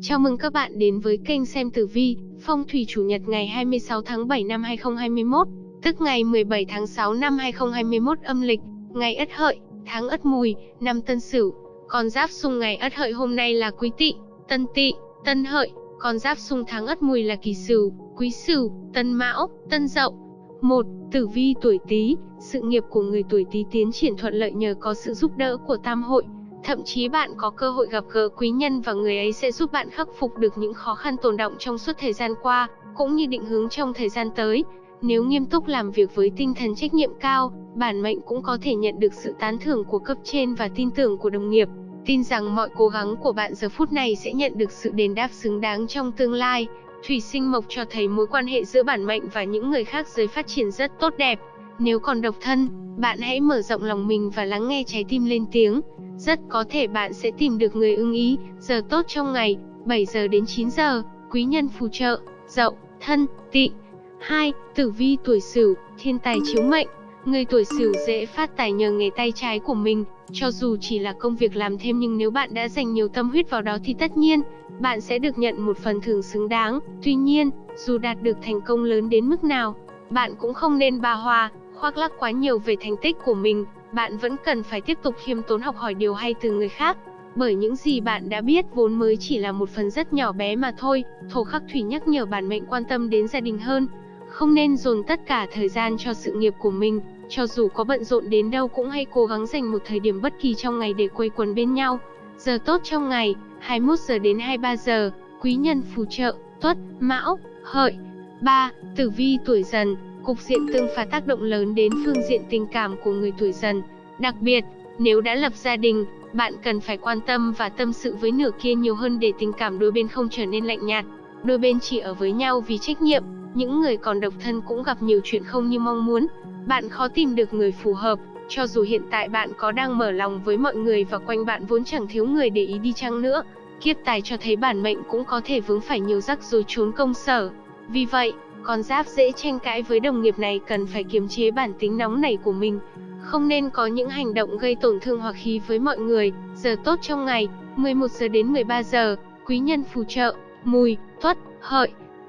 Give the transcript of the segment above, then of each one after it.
Chào mừng các bạn đến với kênh xem tử vi, phong thủy chủ nhật ngày 26 tháng 7 năm 2021, tức ngày 17 tháng 6 năm 2021 âm lịch, ngày Ất Hợi, tháng Ất Mùi, năm Tân Sửu. Con giáp xung ngày Ất Hợi hôm nay là Quý Tỵ, Tân Tỵ, Tân Hợi, con giáp xung tháng Ất Mùi là Kỷ Sửu, Quý Sửu, Tân Mão, Tân Dậu. 1. Tử vi tuổi Tý, sự nghiệp của người tuổi Tý tiến triển thuận lợi nhờ có sự giúp đỡ của tam hội, Thậm chí bạn có cơ hội gặp gỡ quý nhân và người ấy sẽ giúp bạn khắc phục được những khó khăn tồn động trong suốt thời gian qua, cũng như định hướng trong thời gian tới. Nếu nghiêm túc làm việc với tinh thần trách nhiệm cao, bản mệnh cũng có thể nhận được sự tán thưởng của cấp trên và tin tưởng của đồng nghiệp. Tin rằng mọi cố gắng của bạn giờ phút này sẽ nhận được sự đền đáp xứng đáng trong tương lai. Thủy sinh mộc cho thấy mối quan hệ giữa bản mệnh và những người khác giới phát triển rất tốt đẹp. Nếu còn độc thân, bạn hãy mở rộng lòng mình và lắng nghe trái tim lên tiếng. Rất có thể bạn sẽ tìm được người ưng ý, giờ tốt trong ngày, 7 giờ đến 9 giờ, quý nhân phù trợ, dậu, thân, tỵ. 2. Tử vi tuổi Sửu, thiên tài chiếu mệnh. Người tuổi Sửu dễ phát tài nhờ nghề tay trái của mình, cho dù chỉ là công việc làm thêm nhưng nếu bạn đã dành nhiều tâm huyết vào đó thì tất nhiên, bạn sẽ được nhận một phần thưởng xứng đáng. Tuy nhiên, dù đạt được thành công lớn đến mức nào, bạn cũng không nên bà hòa, khoác lác quá nhiều về thành tích của mình, bạn vẫn cần phải tiếp tục khiêm tốn học hỏi điều hay từ người khác. Bởi những gì bạn đã biết vốn mới chỉ là một phần rất nhỏ bé mà thôi, thổ khắc thủy nhắc nhở bản mệnh quan tâm đến gia đình hơn. Không nên dồn tất cả thời gian cho sự nghiệp của mình, cho dù có bận rộn đến đâu cũng hãy cố gắng dành một thời điểm bất kỳ trong ngày để quây quần bên nhau. Giờ tốt trong ngày, 21 giờ đến 23 giờ, quý nhân phù trợ, tuất, mão, hợi. 3. Tử vi tuổi dần, Cục diện tương phá tác động lớn đến phương diện tình cảm của người tuổi dần. Đặc biệt, nếu đã lập gia đình, bạn cần phải quan tâm và tâm sự với nửa kia nhiều hơn để tình cảm đôi bên không trở nên lạnh nhạt. Đôi bên chỉ ở với nhau vì trách nhiệm, những người còn độc thân cũng gặp nhiều chuyện không như mong muốn. Bạn khó tìm được người phù hợp, cho dù hiện tại bạn có đang mở lòng với mọi người và quanh bạn vốn chẳng thiếu người để ý đi chăng nữa. Kiếp tài cho thấy bản mệnh cũng có thể vướng phải nhiều rắc rối trốn công sở. Vì vậy, con giáp dễ tranh cãi với đồng nghiệp này cần phải kiềm chế bản tính nóng nảy của mình. Không nên có những hành động gây tổn thương hoặc khí với mọi người. Giờ tốt trong ngày, 11 giờ đến 13 giờ, quý nhân phù trợ, mùi, tuất, hợi.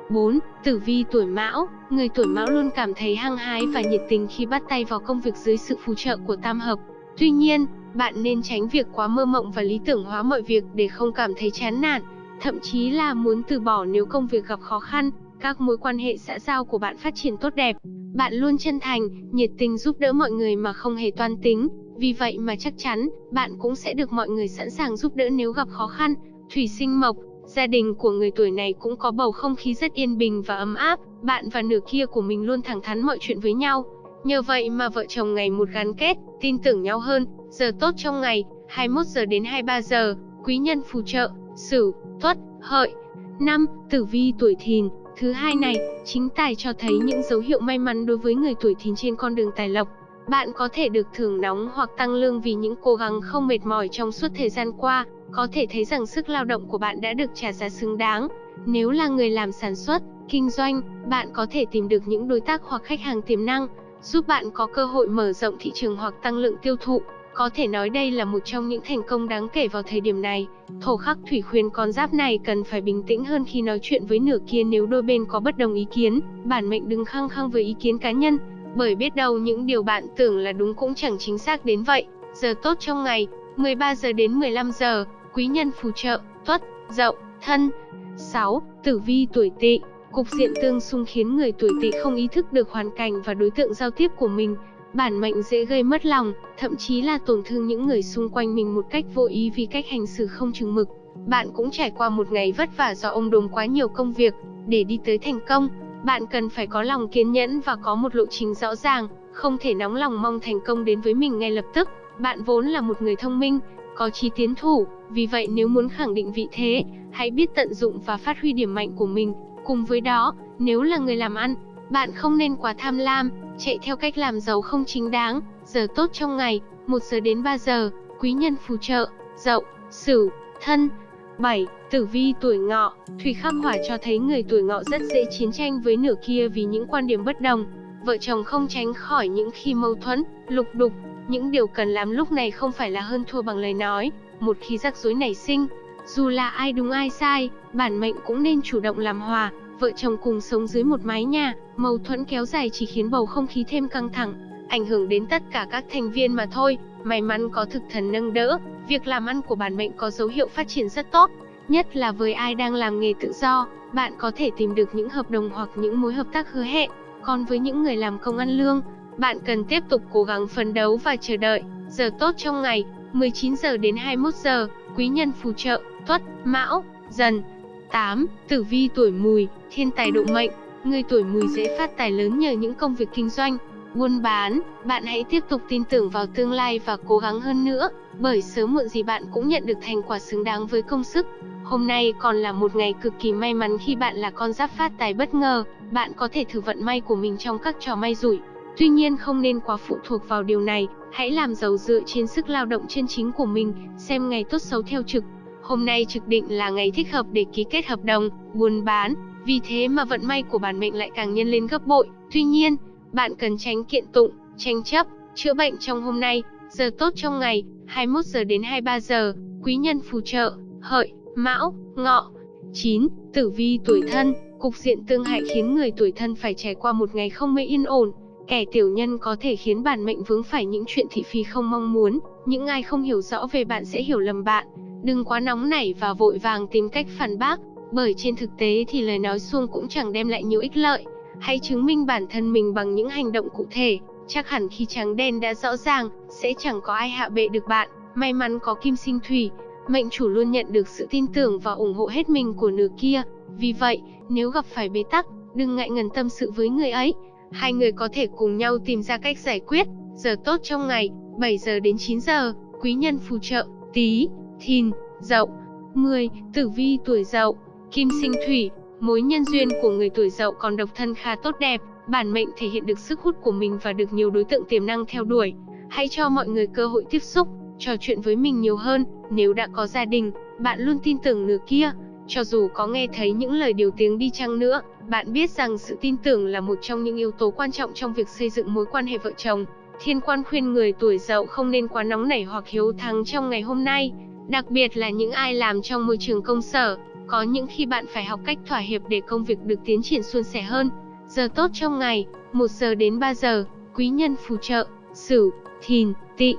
4. Tử vi tuổi mão Người tuổi mão luôn cảm thấy hăng hái và nhiệt tình khi bắt tay vào công việc dưới sự phù trợ của tam hợp. Tuy nhiên, bạn nên tránh việc quá mơ mộng và lý tưởng hóa mọi việc để không cảm thấy chán nản, thậm chí là muốn từ bỏ nếu công việc gặp khó khăn các mối quan hệ xã giao của bạn phát triển tốt đẹp. Bạn luôn chân thành, nhiệt tình giúp đỡ mọi người mà không hề toan tính. Vì vậy mà chắc chắn, bạn cũng sẽ được mọi người sẵn sàng giúp đỡ nếu gặp khó khăn. Thủy sinh mộc, gia đình của người tuổi này cũng có bầu không khí rất yên bình và ấm áp. Bạn và nửa kia của mình luôn thẳng thắn mọi chuyện với nhau. Nhờ vậy mà vợ chồng ngày một gắn kết, tin tưởng nhau hơn. Giờ tốt trong ngày, 21 giờ đến 23 giờ, quý nhân phù trợ, Sửu, Tuất, Hợi. năm Tử vi tuổi Thìn, Thứ hai này, chính tài cho thấy những dấu hiệu may mắn đối với người tuổi thìn trên con đường tài lộc. Bạn có thể được thưởng nóng hoặc tăng lương vì những cố gắng không mệt mỏi trong suốt thời gian qua, có thể thấy rằng sức lao động của bạn đã được trả giá xứng đáng. Nếu là người làm sản xuất, kinh doanh, bạn có thể tìm được những đối tác hoặc khách hàng tiềm năng, giúp bạn có cơ hội mở rộng thị trường hoặc tăng lượng tiêu thụ. Có thể nói đây là một trong những thành công đáng kể vào thời điểm này. Thổ khắc thủy khuyên con giáp này cần phải bình tĩnh hơn khi nói chuyện với nửa kia nếu đôi bên có bất đồng ý kiến. Bản mệnh đừng khăng khăng với ý kiến cá nhân, bởi biết đâu những điều bạn tưởng là đúng cũng chẳng chính xác đến vậy. Giờ tốt trong ngày, 13 giờ đến 15 giờ, quý nhân phù trợ, tuất, dậu, thân. 6. Tử vi tuổi tỵ Cục diện tương xung khiến người tuổi tỵ không ý thức được hoàn cảnh và đối tượng giao tiếp của mình, Bản mệnh dễ gây mất lòng, thậm chí là tổn thương những người xung quanh mình một cách vô ý vì cách hành xử không chừng mực. Bạn cũng trải qua một ngày vất vả do ông đồm quá nhiều công việc, để đi tới thành công, bạn cần phải có lòng kiên nhẫn và có một lộ trình rõ ràng, không thể nóng lòng mong thành công đến với mình ngay lập tức. Bạn vốn là một người thông minh, có trí tiến thủ, vì vậy nếu muốn khẳng định vị thế, hãy biết tận dụng và phát huy điểm mạnh của mình. Cùng với đó, nếu là người làm ăn, bạn không nên quá tham lam, chạy theo cách làm giàu không chính đáng. Giờ tốt trong ngày, 1 giờ đến 3 giờ, quý nhân phù trợ, dậu, sửu, thân. 7. Tử vi tuổi ngọ, thủy khắc hỏa cho thấy người tuổi ngọ rất dễ chiến tranh với nửa kia vì những quan điểm bất đồng. Vợ chồng không tránh khỏi những khi mâu thuẫn, lục đục. Những điều cần làm lúc này không phải là hơn thua bằng lời nói. Một khi rắc rối nảy sinh, Dù là ai đúng ai sai, bản mệnh cũng nên chủ động làm hòa, vợ chồng cùng sống dưới một mái nhà, mâu thuẫn kéo dài chỉ khiến bầu không khí thêm căng thẳng, ảnh hưởng đến tất cả các thành viên mà thôi. May mắn có thực thần nâng đỡ, việc làm ăn của bản mệnh có dấu hiệu phát triển rất tốt, nhất là với ai đang làm nghề tự do, bạn có thể tìm được những hợp đồng hoặc những mối hợp tác hứa hẹn. Còn với những người làm công ăn lương, bạn cần tiếp tục cố gắng phấn đấu và chờ đợi. Giờ tốt trong ngày, 19 giờ đến 21 giờ, quý nhân phù trợ, Tuất, Mão, Dần. 8. Tử vi tuổi Mùi, thiên tài độ mệnh. Người tuổi Mùi dễ phát tài lớn nhờ những công việc kinh doanh, buôn bán. Bạn hãy tiếp tục tin tưởng vào tương lai và cố gắng hơn nữa, bởi sớm muộn gì bạn cũng nhận được thành quả xứng đáng với công sức. Hôm nay còn là một ngày cực kỳ may mắn khi bạn là con giáp phát tài bất ngờ, bạn có thể thử vận may của mình trong các trò may rủi. Tuy nhiên không nên quá phụ thuộc vào điều này, hãy làm giàu dựa trên sức lao động chân chính của mình, xem ngày tốt xấu theo trực. Hôm nay trực định là ngày thích hợp để ký kết hợp đồng, buôn bán, vì thế mà vận may của bản mệnh lại càng nhân lên gấp bội. Tuy nhiên, bạn cần tránh kiện tụng, tranh chấp, chữa bệnh trong hôm nay, giờ tốt trong ngày, 21 giờ đến 23 giờ, quý nhân phù trợ, hợi, mão, ngọ. 9. Tử vi tuổi thân, cục diện tương hại khiến người tuổi thân phải trải qua một ngày không mấy yên ổn. Kẻ tiểu nhân có thể khiến bản mệnh vướng phải những chuyện thị phi không mong muốn, những ai không hiểu rõ về bạn sẽ hiểu lầm bạn. Đừng quá nóng nảy và vội vàng tìm cách phản bác, bởi trên thực tế thì lời nói suông cũng chẳng đem lại nhiều ích lợi. Hãy chứng minh bản thân mình bằng những hành động cụ thể, chắc hẳn khi trắng đen đã rõ ràng, sẽ chẳng có ai hạ bệ được bạn. May mắn có kim sinh thủy, mệnh chủ luôn nhận được sự tin tưởng và ủng hộ hết mình của nửa kia. Vì vậy, nếu gặp phải bế tắc, đừng ngại ngần tâm sự với người ấy. Hai người có thể cùng nhau tìm ra cách giải quyết. Giờ tốt trong ngày, 7 giờ đến 9 giờ, quý nhân phù trợ, tí, thìn, dậu. 10. Tử vi tuổi dậu, kim sinh thủy, mối nhân duyên của người tuổi dậu còn độc thân khá tốt đẹp, bản mệnh thể hiện được sức hút của mình và được nhiều đối tượng tiềm năng theo đuổi. Hãy cho mọi người cơ hội tiếp xúc, trò chuyện với mình nhiều hơn, nếu đã có gia đình, bạn luôn tin tưởng nửa kia, cho dù có nghe thấy những lời điều tiếng đi chăng nữa, bạn biết rằng sự tin tưởng là một trong những yếu tố quan trọng trong việc xây dựng mối quan hệ vợ chồng. Thiên quan khuyên người tuổi dậu không nên quá nóng nảy hoặc hiếu thắng trong ngày hôm nay, đặc biệt là những ai làm trong môi trường công sở. Có những khi bạn phải học cách thỏa hiệp để công việc được tiến triển suôn sẻ hơn. Giờ tốt trong ngày, 1 giờ đến 3 giờ, quý nhân phù trợ, Sửu, Thìn, Tỵ.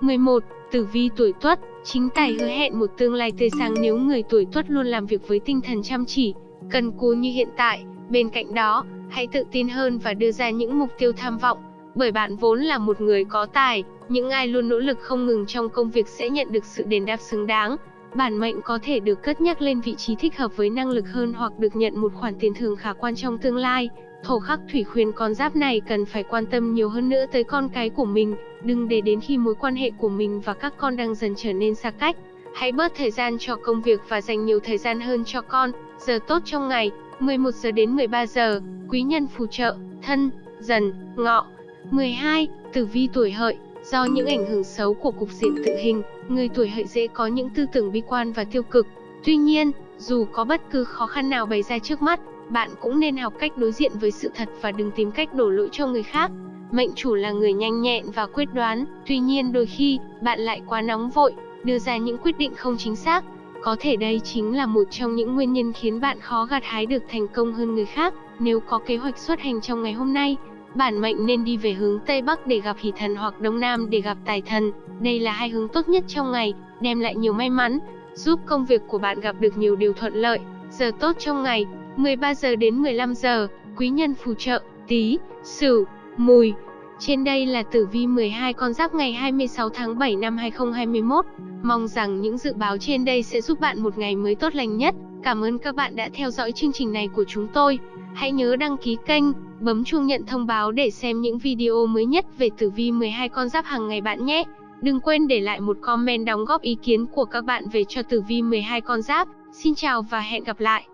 11. Tử vi tuổi Tuất, chính tài hứa hẹn một tương lai tươi sáng nếu người tuổi Tuất luôn làm việc với tinh thần chăm chỉ, cần cù như hiện tại. Bên cạnh đó, hãy tự tin hơn và đưa ra những mục tiêu tham vọng, bởi bạn vốn là một người có tài, những ai luôn nỗ lực không ngừng trong công việc sẽ nhận được sự đền đáp xứng đáng. Bản mệnh có thể được cất nhắc lên vị trí thích hợp với năng lực hơn hoặc được nhận một khoản tiền thưởng khả quan trong tương lai. Thổ khắc thủy khuyên con giáp này cần phải quan tâm nhiều hơn nữa tới con cái của mình, đừng để đến khi mối quan hệ của mình và các con đang dần trở nên xa cách. Hãy bớt thời gian cho công việc và dành nhiều thời gian hơn cho con. Giờ tốt trong ngày, 11 giờ đến 13 giờ, quý nhân phù trợ, thân, dần, ngọ. 12. Tử vi tuổi hợi, do những ảnh hưởng xấu của cục diện tự hình, người tuổi hợi dễ có những tư tưởng bi quan và tiêu cực. Tuy nhiên, dù có bất cứ khó khăn nào bày ra trước mắt, bạn cũng nên học cách đối diện với sự thật và đừng tìm cách đổ lỗi cho người khác. Mệnh chủ là người nhanh nhẹn và quyết đoán, tuy nhiên đôi khi, bạn lại quá nóng vội, đưa ra những quyết định không chính xác. Có thể đây chính là một trong những nguyên nhân khiến bạn khó gặt hái được thành công hơn người khác. Nếu có kế hoạch xuất hành trong ngày hôm nay, bản mệnh nên đi về hướng Tây Bắc để gặp hỷ thần hoặc Đông Nam để gặp tài thần. Đây là hai hướng tốt nhất trong ngày, đem lại nhiều may mắn, giúp công việc của bạn gặp được nhiều điều thuận lợi. Giờ tốt trong ngày, 13 giờ đến 15 giờ, quý nhân phù trợ, tí, sửu, mùi. Trên đây là tử vi 12 con giáp ngày 26 tháng 7 năm 2021. Mong rằng những dự báo trên đây sẽ giúp bạn một ngày mới tốt lành nhất. Cảm ơn các bạn đã theo dõi chương trình này của chúng tôi. Hãy nhớ đăng ký kênh, bấm chuông nhận thông báo để xem những video mới nhất về tử vi 12 con giáp hàng ngày bạn nhé. Đừng quên để lại một comment đóng góp ý kiến của các bạn về cho tử vi 12 con giáp. Xin chào và hẹn gặp lại.